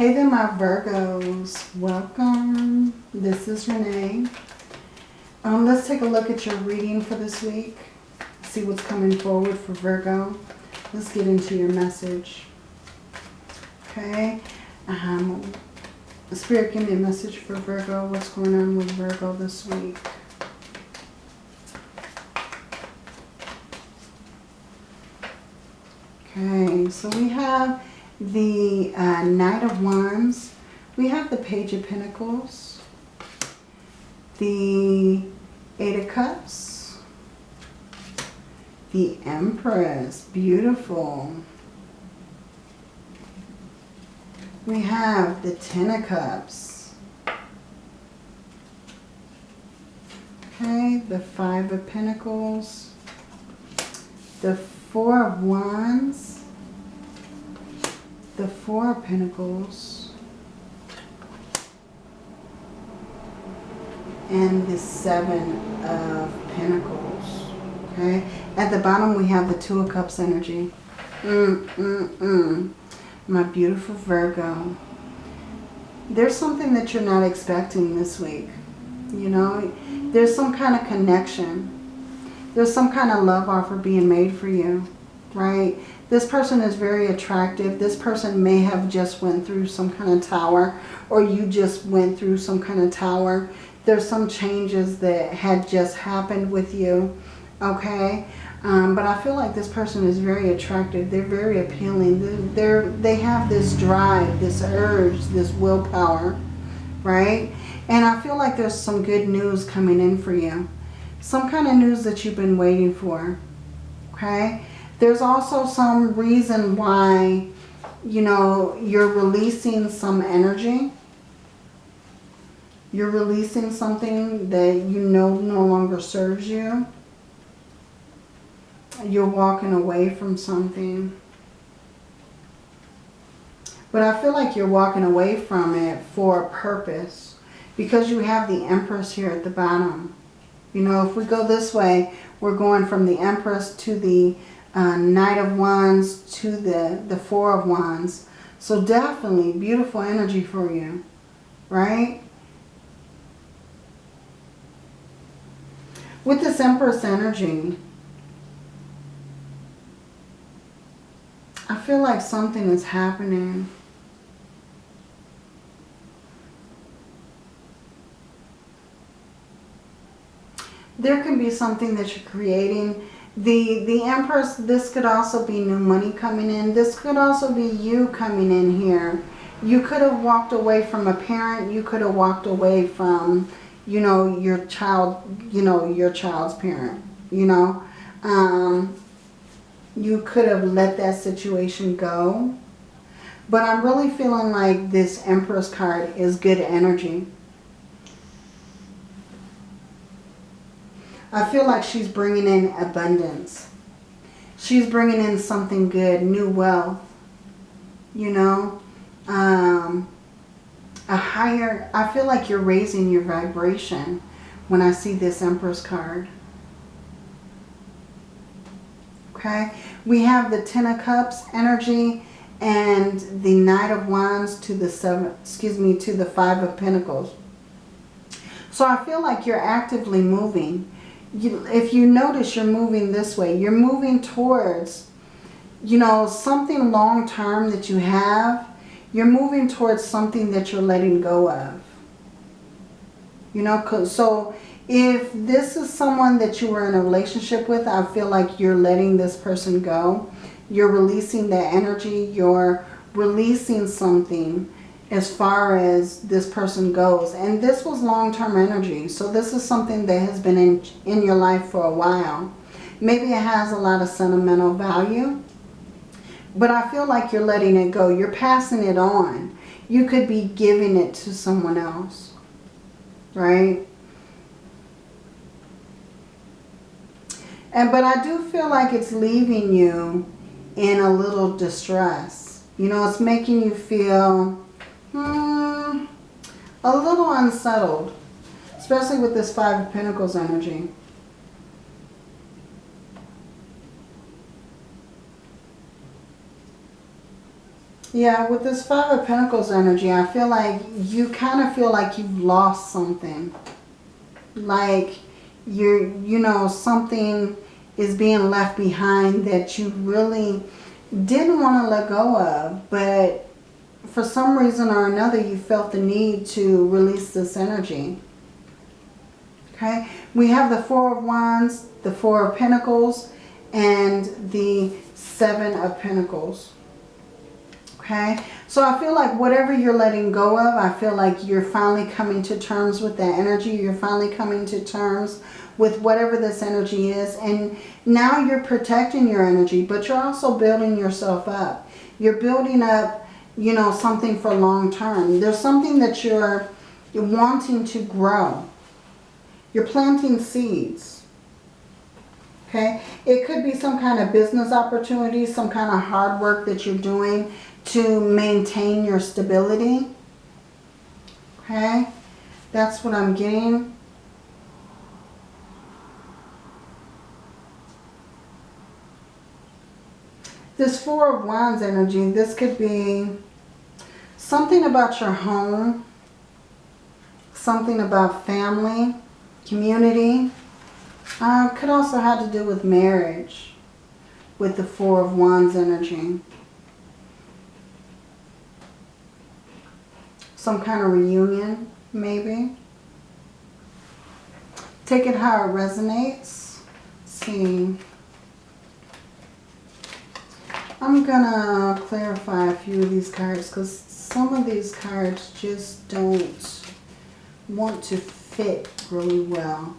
Hey there, my Virgos. Welcome. This is Renee. Um, let's take a look at your reading for this week. See what's coming forward for Virgo. Let's get into your message. Okay. Um, Spirit, give me a message for Virgo. What's going on with Virgo this week? Okay, so we have the uh, Knight of Wands. We have the Page of Pentacles. The Eight of Cups. The Empress. Beautiful. We have the Ten of Cups. Okay, the Five of Pentacles. The Four of Wands. The Four of Pentacles. And the Seven of Pentacles. Okay, at the bottom we have the Two of Cups energy. Mm, mm, mm my beautiful Virgo. There's something that you're not expecting this week. You know, there's some kind of connection. There's some kind of love offer being made for you, right? This person is very attractive. This person may have just went through some kind of tower or you just went through some kind of tower. There's some changes that had just happened with you, okay? Um, but I feel like this person is very attractive. They're very appealing. They're, they have this drive, this urge, this willpower, right? And I feel like there's some good news coming in for you. Some kind of news that you've been waiting for, okay? There's also some reason why, you know, you're releasing some energy. You're releasing something that you know no longer serves you you're walking away from something. But I feel like you're walking away from it for a purpose. Because you have the Empress here at the bottom. You know, if we go this way, we're going from the Empress to the uh, Knight of Wands to the, the Four of Wands. So definitely beautiful energy for you. Right? With this Empress energy, I feel like something is happening. There can be something that you're creating. The, the Empress, this could also be new money coming in. This could also be you coming in here. You could have walked away from a parent. You could have walked away from, you know, your child, you know, your child's parent, you know. Um, you could have let that situation go. But I'm really feeling like this Empress card is good energy. I feel like she's bringing in abundance. She's bringing in something good, new wealth, you know. Um, a higher, I feel like you're raising your vibration when I see this Empress card. Okay, we have the Ten of Cups energy and the Knight of Wands to the seven, excuse me, to the Five of Pentacles. So I feel like you're actively moving. You, if you notice, you're moving this way. You're moving towards, you know, something long-term that you have. You're moving towards something that you're letting go of. You know, so if this is someone that you were in a relationship with, I feel like you're letting this person go. You're releasing that energy. You're releasing something as far as this person goes. And this was long-term energy. So this is something that has been in, in your life for a while. Maybe it has a lot of sentimental value. But I feel like you're letting it go. You're passing it on. You could be giving it to someone else. Right? And But I do feel like it's leaving you in a little distress. You know, it's making you feel hmm, a little unsettled. Especially with this Five of Pentacles energy. Yeah, with this Five of Pentacles energy, I feel like you kind of feel like you've lost something. Like you're, you know, something is being left behind that you really didn't want to let go of. But for some reason or another, you felt the need to release this energy. Okay, we have the Four of Wands, the Four of Pentacles, and the Seven of Pentacles. Okay, so I feel like whatever you're letting go of, I feel like you're finally coming to terms with that energy. You're finally coming to terms with whatever this energy is. And now you're protecting your energy, but you're also building yourself up. You're building up, you know, something for long term. There's something that you're you're wanting to grow. You're planting seeds. Okay, it could be some kind of business opportunity, some kind of hard work that you're doing to maintain your stability. Okay, that's what I'm getting. This Four of Wands energy, this could be something about your home, something about family, community. Uh, could also have to do with marriage with the Four of Wands energy. Some kind of reunion, maybe. Take it how it resonates. Let's see. I'm gonna clarify a few of these cards because some of these cards just don't want to fit really well.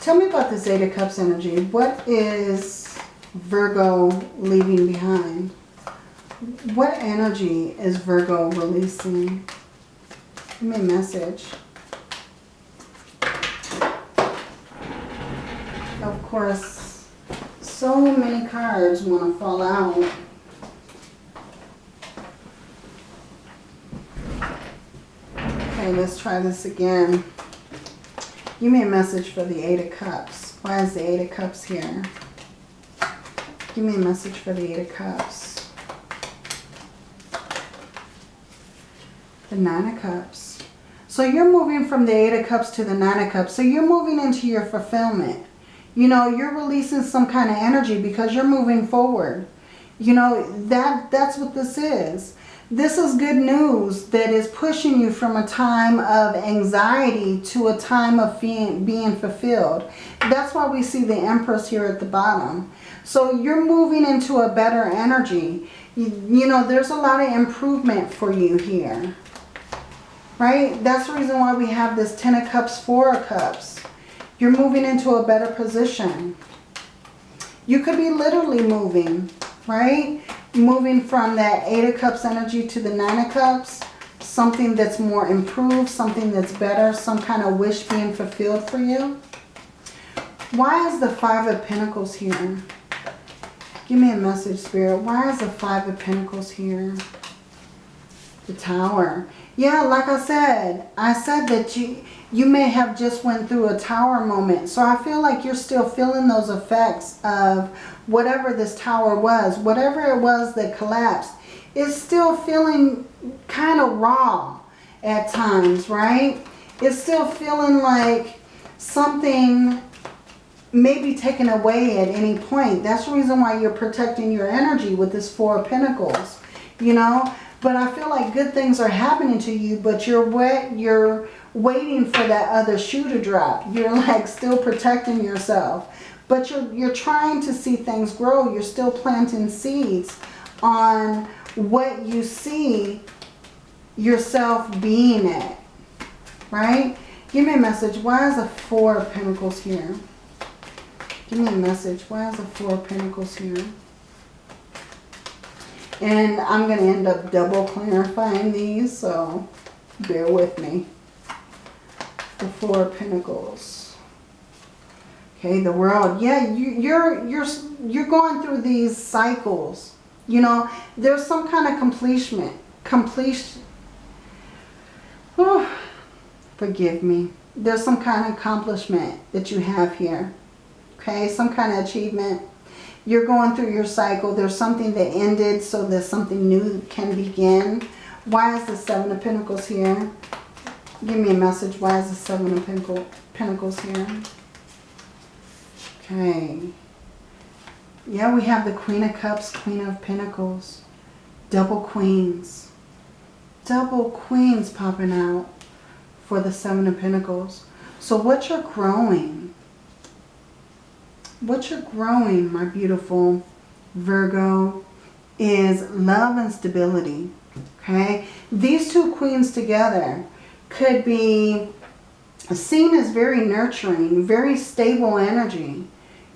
Tell me about this Eight of Cups energy. What is Virgo leaving behind? What energy is Virgo releasing? Give me a message. Of course, so many cards want to fall out. Let's try this again. Give me a message for the Eight of Cups. Why is the Eight of Cups here? Give me a message for the Eight of Cups. The Nine of Cups. So you're moving from the Eight of Cups to the Nine of Cups. So you're moving into your fulfillment. You know, you're releasing some kind of energy because you're moving forward. You know, that that's what this is. This is good news that is pushing you from a time of anxiety to a time of being, fulfilled. That's why we see the Empress here at the bottom. So you're moving into a better energy. You, you know, there's a lot of improvement for you here. Right? That's the reason why we have this Ten of Cups, Four of Cups. You're moving into a better position. You could be literally moving, right? Moving from that Eight of Cups energy to the Nine of Cups, something that's more improved, something that's better, some kind of wish being fulfilled for you. Why is the Five of Pentacles here? Give me a message, Spirit. Why is the Five of Pentacles here? The Tower. Yeah, like I said, I said that you you may have just went through a tower moment. So I feel like you're still feeling those effects of whatever this tower was, whatever it was that collapsed, is still feeling kind of raw at times, right? It's still feeling like something may be taken away at any point. That's the reason why you're protecting your energy with this Four of Pentacles, you know? But I feel like good things are happening to you, but you're wet, you're waiting for that other shoe to drop. You're like still protecting yourself. But you're, you're trying to see things grow. You're still planting seeds on what you see yourself being at. Right? Give me a message. Why is a Four of Pentacles here? Give me a message. Why is a Four of Pentacles here? And I'm going to end up double clarifying these, so bear with me the Four of Pentacles. Okay, the world. Yeah, you, you're you're you're going through these cycles. You know, there's some kind of completion. Completion. Oh, forgive me. There's some kind of accomplishment that you have here. Okay, some kind of achievement. You're going through your cycle. There's something that ended so that something new can begin. Why is the Seven of Pentacles here? Give me a message. Why is the Seven of Pentacles here? Okay. Yeah, we have the Queen of Cups, Queen of Pentacles. Double Queens. Double Queens popping out for the Seven of Pentacles. So what you're growing, what you're growing, my beautiful Virgo, is love and stability. Okay? These two queens together could be seen as very nurturing, very stable energy.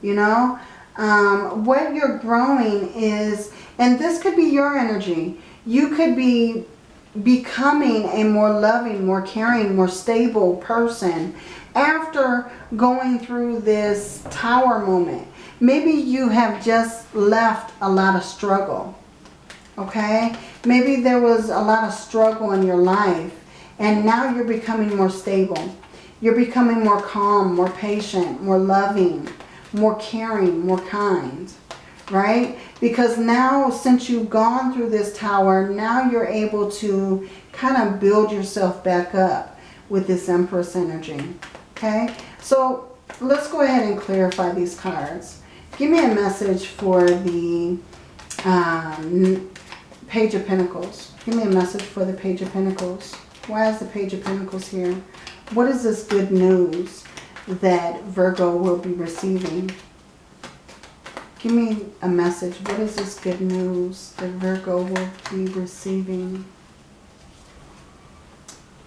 You know? Um, what you're growing is, and this could be your energy. You could be becoming a more loving, more caring, more stable person after going through this tower moment. Maybe you have just left a lot of struggle. Okay? Maybe there was a lot of struggle in your life and now you're becoming more stable. You're becoming more calm, more patient, more loving, more caring, more kind right? Because now since you've gone through this tower, now you're able to kind of build yourself back up with this Empress energy, okay? So let's go ahead and clarify these cards. Give me a message for the um, Page of Pentacles. Give me a message for the Page of Pentacles. Why is the Page of Pentacles here? What is this good news that Virgo will be receiving? Give me a message. What is this good news that Virgo will be receiving?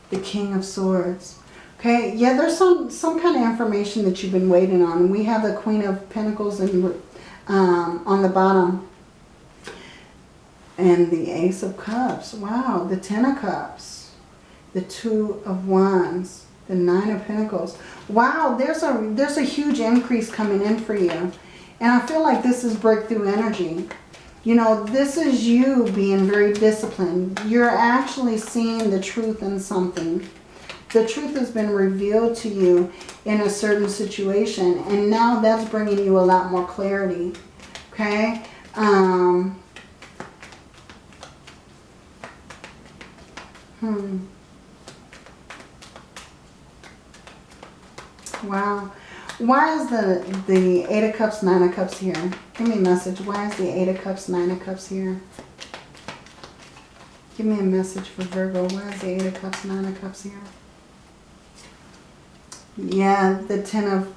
The King of Swords. Okay, yeah, there's some, some kind of information that you've been waiting on. We have the Queen of Pentacles and, um, on the bottom. And the Ace of Cups. Wow, the Ten of Cups. The Two of Wands. The Nine of Pentacles. Wow, there's a, there's a huge increase coming in for you. And I feel like this is breakthrough energy. You know, this is you being very disciplined. You're actually seeing the truth in something. The truth has been revealed to you in a certain situation. And now that's bringing you a lot more clarity. Okay? Um, hmm. Wow. Why is the, the Eight of Cups, Nine of Cups here? Give me a message. Why is the Eight of Cups, Nine of Cups here? Give me a message for Virgo. Why is the Eight of Cups, Nine of Cups here? Yeah, the Ten of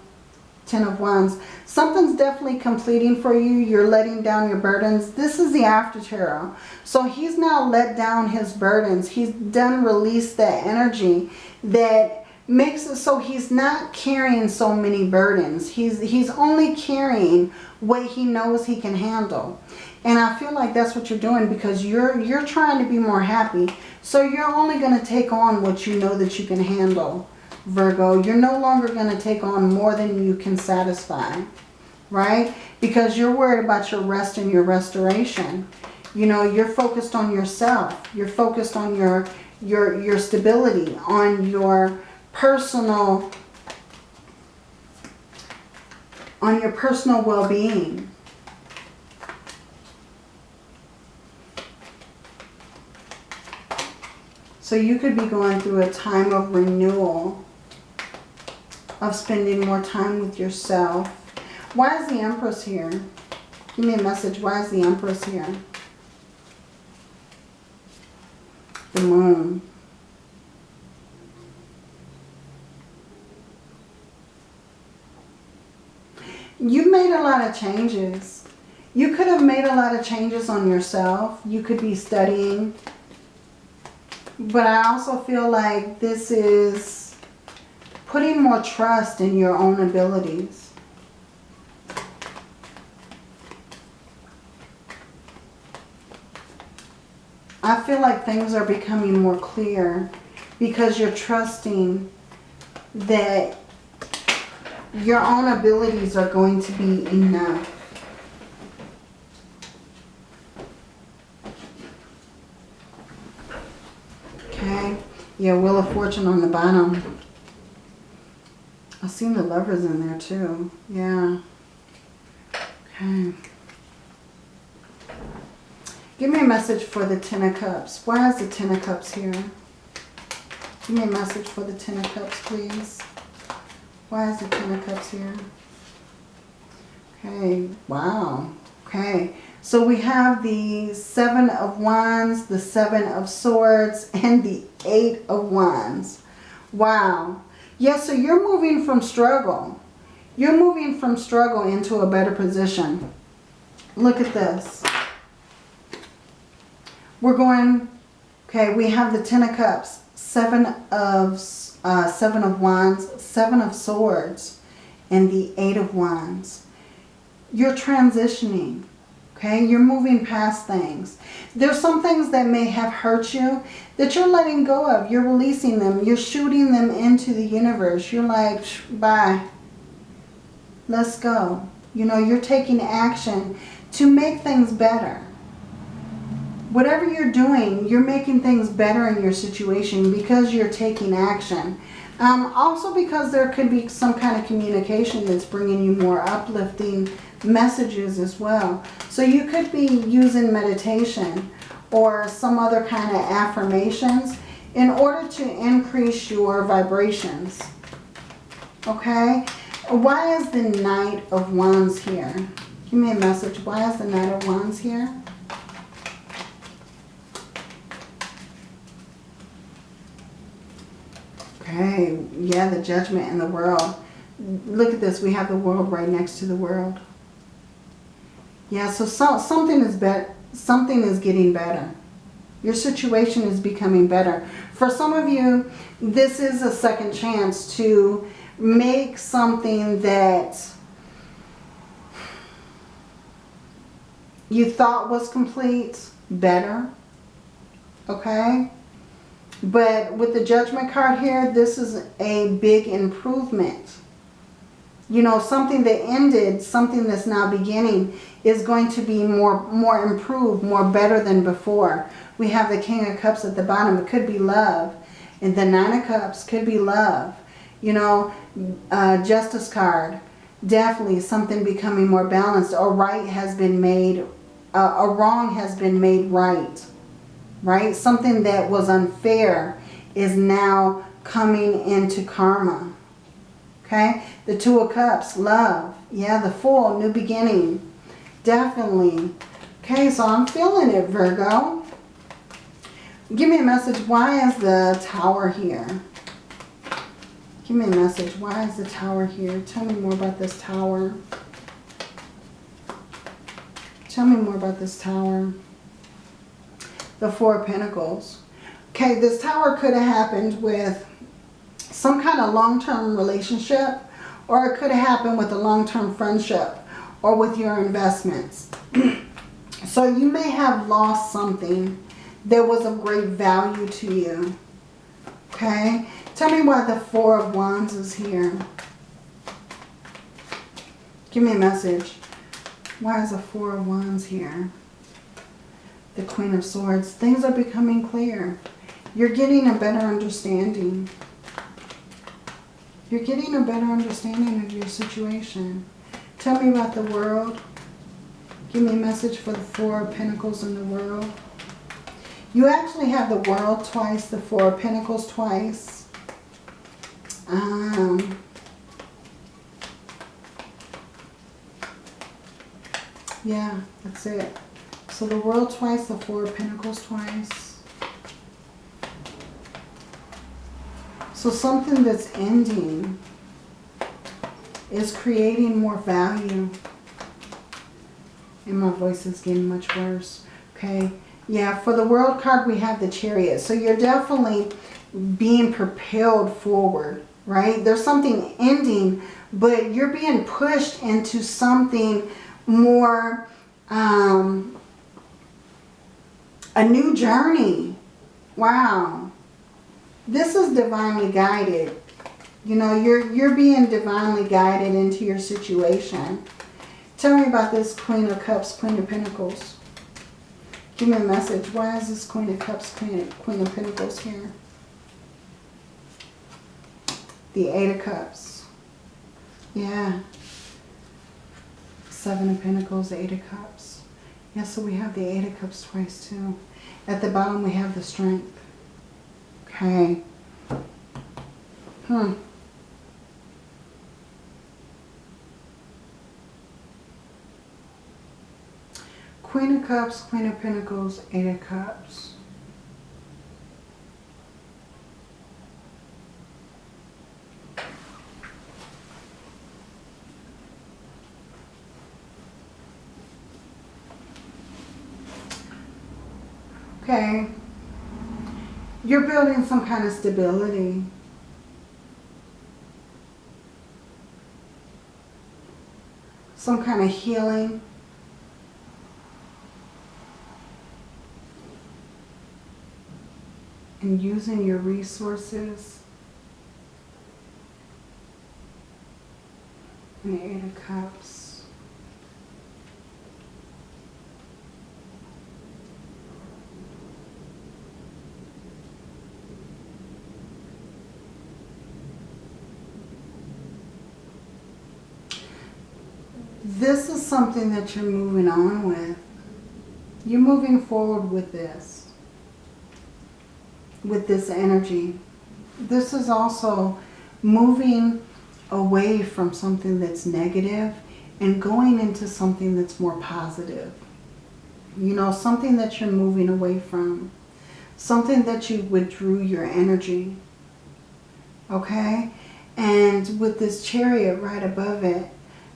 Ten of Wands. Something's definitely completing for you. You're letting down your burdens. This is the after tarot. So he's now let down his burdens. He's done release that energy that makes it so he's not carrying so many burdens. He's, he's only carrying what he knows he can handle. And I feel like that's what you're doing because you're, you're trying to be more happy. So you're only going to take on what you know that you can handle, Virgo. You're no longer going to take on more than you can satisfy, right? Because you're worried about your rest and your restoration. You know, you're focused on yourself. You're focused on your, your, your stability, on your personal, on your personal well-being. So you could be going through a time of renewal, of spending more time with yourself. Why is the Empress here? Give me a message. Why is the Empress here? The Moon. You've made a lot of changes. You could have made a lot of changes on yourself. You could be studying. But I also feel like this is putting more trust in your own abilities. I feel like things are becoming more clear because you're trusting that your own abilities are going to be enough. Okay. Yeah, Wheel of Fortune on the bottom. I've seen the lovers in there too. Yeah. Okay. Give me a message for the Ten of Cups. Why is the Ten of Cups here? Give me a message for the Ten of Cups, please. Why is the Ten of Cups here? Okay, wow. Okay, so we have the Seven of Wands, the Seven of Swords, and the Eight of Wands. Wow. Yeah, so you're moving from struggle. You're moving from struggle into a better position. Look at this. We're going, okay, we have the Ten of Cups, Seven of, uh, Seven of Wands, Seven of Swords, and the Eight of Wands. You're transitioning, okay? You're moving past things. There's some things that may have hurt you that you're letting go of. You're releasing them. You're shooting them into the universe. You're like, bye. Let's go. You know, you're taking action to make things better whatever you're doing, you're making things better in your situation because you're taking action. Um, also because there could be some kind of communication that's bringing you more uplifting messages as well. So you could be using meditation or some other kind of affirmations in order to increase your vibrations. Okay? Why is the Knight of Wands here? Give me a message. Why is the Knight of Wands here? Okay, yeah, the judgment in the world. Look at this. We have the world right next to the world. Yeah, so, so something is bet something is getting better. Your situation is becoming better. For some of you, this is a second chance to make something that you thought was complete better. Okay? But with the judgment card here, this is a big improvement. You know, something that ended, something that's now beginning is going to be more, more improved, more better than before. We have the King of Cups at the bottom. It could be love. And the Nine of Cups could be love. You know, uh, Justice card. Definitely something becoming more balanced. A right has been made, uh, a wrong has been made right right? Something that was unfair is now coming into karma. Okay? The Two of Cups, love. Yeah, the Fool, new beginning. Definitely. Okay, so I'm feeling it, Virgo. Give me a message. Why is the Tower here? Give me a message. Why is the Tower here? Tell me more about this Tower. Tell me more about this Tower the Four of Pentacles. Okay, this tower could have happened with some kind of long-term relationship or it could have happened with a long-term friendship or with your investments. so you may have lost something that was of great value to you. Okay, tell me why the Four of Wands is here. Give me a message. Why is the Four of Wands here? The Queen of Swords. Things are becoming clear. You're getting a better understanding. You're getting a better understanding of your situation. Tell me about the world. Give me a message for the Four of Pentacles in the world. You actually have the world twice, the Four of Pentacles twice. Um, yeah, that's it. So the world twice, the Four of Pentacles twice. So something that's ending is creating more value. And my voice is getting much worse. Okay. Yeah, for the world card, we have the chariot. So you're definitely being propelled forward, right? There's something ending, but you're being pushed into something more um, a new journey. Wow. This is divinely guided. You know, you're, you're being divinely guided into your situation. Tell me about this Queen of Cups, Queen of Pentacles. Give me a message. Why is this Queen of Cups, Queen of, Queen of Pentacles here? The Eight of Cups. Yeah. Seven of Pentacles, Eight of Cups. Yeah, so we have the Eight of Cups twice too. At the bottom we have the Strength. Okay. Hmm. Queen of Cups, Queen of Pentacles, Eight of Cups. Okay. You're building some kind of stability. Some kind of healing. And using your resources. And the Eight of Cups. This is something that you're moving on with. You're moving forward with this. With this energy. This is also moving away from something that's negative and going into something that's more positive. You know, something that you're moving away from. Something that you withdrew your energy. Okay? And with this chariot right above it,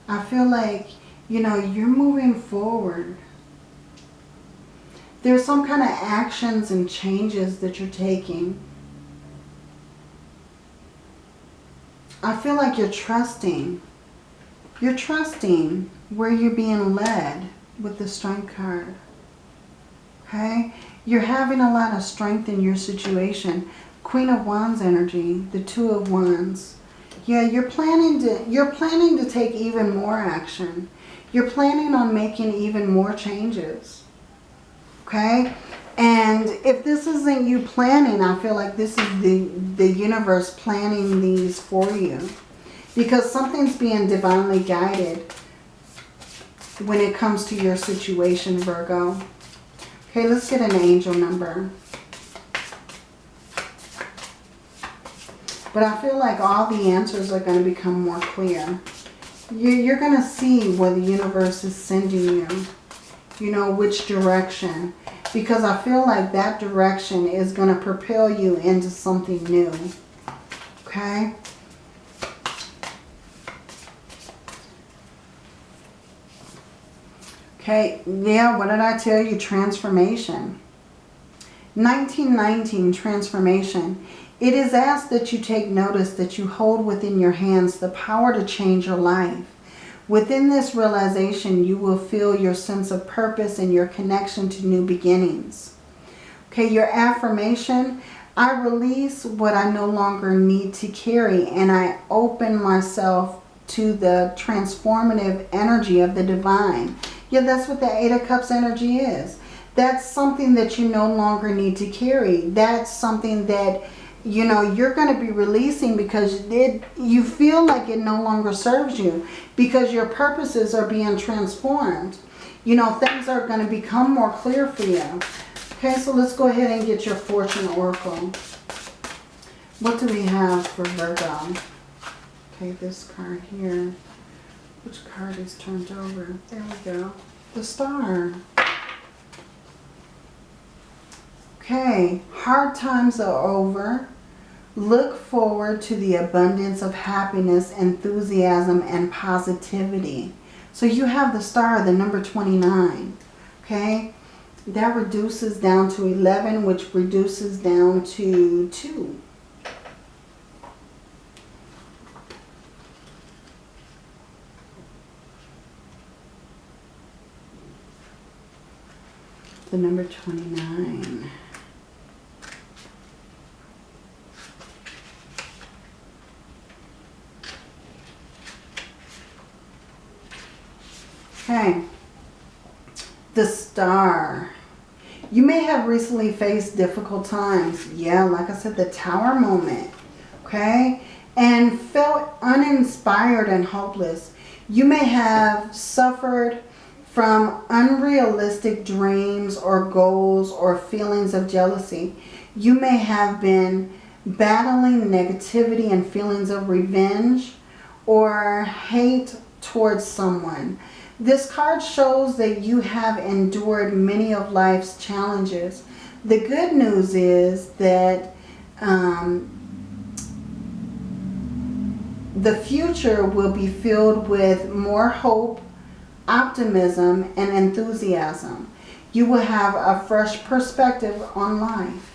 I feel like, you know, you're moving forward. There's some kind of actions and changes that you're taking. I feel like you're trusting. You're trusting where you're being led with the strength card. Okay? You're having a lot of strength in your situation. Queen of Wands energy, the Two of Wands. Yeah, you're planning to you're planning to take even more action. You're planning on making even more changes. Okay? And if this isn't you planning, I feel like this is the, the universe planning these for you. Because something's being divinely guided when it comes to your situation, Virgo. Okay, let's get an angel number. But I feel like all the answers are going to become more clear. You're going to see where the universe is sending you. You know, which direction. Because I feel like that direction is going to propel you into something new. Okay? Okay, yeah, what did I tell you? Transformation. 1919, transformation. It is asked that you take notice that you hold within your hands the power to change your life. Within this realization, you will feel your sense of purpose and your connection to new beginnings. Okay, your affirmation, I release what I no longer need to carry and I open myself to the transformative energy of the divine. Yeah, that's what the Eight of Cups energy is. That's something that you no longer need to carry. That's something that you know, you're going to be releasing because it, you feel like it no longer serves you because your purposes are being transformed. You know, things are going to become more clear for you. Okay, so let's go ahead and get your fortune oracle. What do we have for Virgo? Okay, this card here. Which card is turned over? There we go. The star. Okay, hard times are over. Look forward to the abundance of happiness, enthusiasm, and positivity. So you have the star, the number 29. Okay? That reduces down to 11, which reduces down to 2. The number 29. Okay. The star. You may have recently faced difficult times. Yeah, like I said, the tower moment. Okay. And felt uninspired and hopeless. You may have suffered from unrealistic dreams or goals or feelings of jealousy. You may have been battling negativity and feelings of revenge or hate towards someone. This card shows that you have endured many of life's challenges. The good news is that um, the future will be filled with more hope, optimism, and enthusiasm. You will have a fresh perspective on life.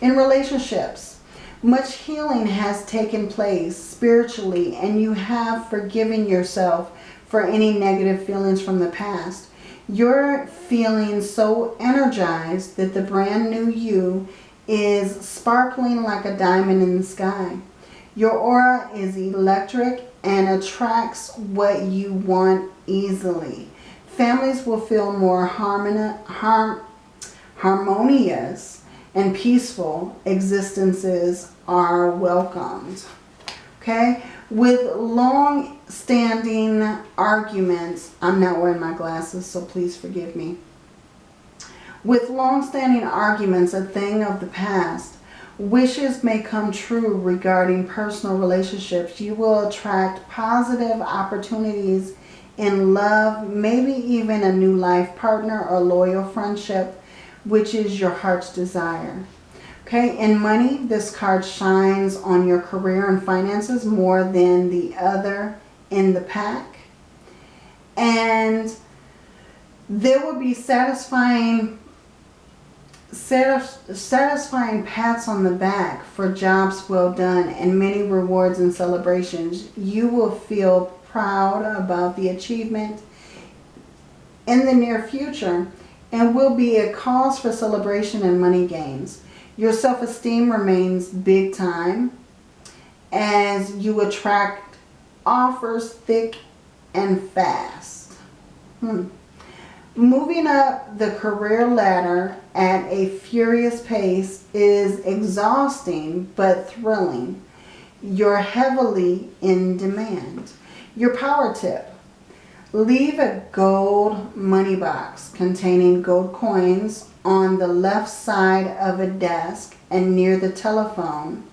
In relationships, much healing has taken place spiritually and you have forgiven yourself for any negative feelings from the past. You're feeling so energized that the brand new you is sparkling like a diamond in the sky. Your aura is electric and attracts what you want easily. Families will feel more harmoni harm harmonious and peaceful existences are welcomed. Okay? With long-standing arguments, I'm not wearing my glasses, so please forgive me. With long-standing arguments, a thing of the past, wishes may come true regarding personal relationships. You will attract positive opportunities in love, maybe even a new life partner or loyal friendship, which is your heart's desire. Okay, in money, this card shines on your career and finances more than the other in the pack. And there will be satisfying satisfying pats on the back for jobs well done and many rewards and celebrations. You will feel proud about the achievement in the near future and will be a cause for celebration and money gains. Your self-esteem remains big time as you attract offers thick and fast. Hmm. Moving up the career ladder at a furious pace is exhausting but thrilling. You're heavily in demand. Your power tip. Leave a gold money box containing gold coins on the left side of a desk and near the telephone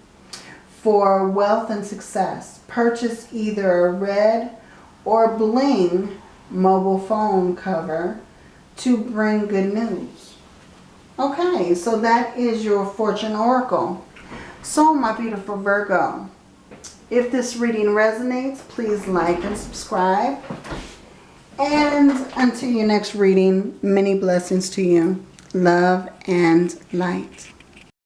for wealth and success. Purchase either a red or bling mobile phone cover to bring good news. Okay, so that is your fortune oracle. So my beautiful Virgo, if this reading resonates, please like and subscribe. And until your next reading, many blessings to you love, and light.